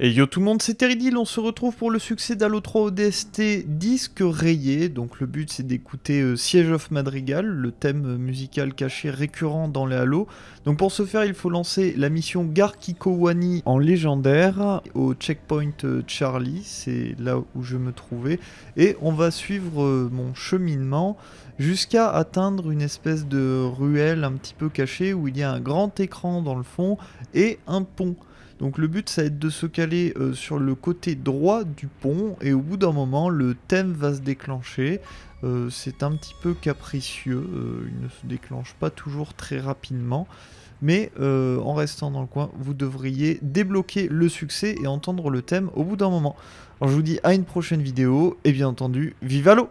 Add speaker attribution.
Speaker 1: Et yo tout le monde, c'est Teridil, on se retrouve pour le succès d'Halo 3 ODST disque rayé. Donc le but c'est d'écouter euh, Siege of Madrigal, le thème musical caché récurrent dans les Halo. Donc pour ce faire, il faut lancer la mission Garkikowani en légendaire au checkpoint euh, Charlie, c'est là où je me trouvais. Et on va suivre euh, mon cheminement jusqu'à atteindre une espèce de ruelle un petit peu cachée où il y a un grand écran dans le fond et un pont. Donc le but ça va être de se caler euh, sur le côté droit du pont et au bout d'un moment le thème va se déclencher. Euh, c'est un petit peu capricieux, euh, il ne se déclenche pas toujours très rapidement. Mais en restant dans le coin, vous devriez débloquer le succès et entendre le thème au bout d'un moment. Alors je vous dis à une prochaine vidéo et bien entendu, vive l'eau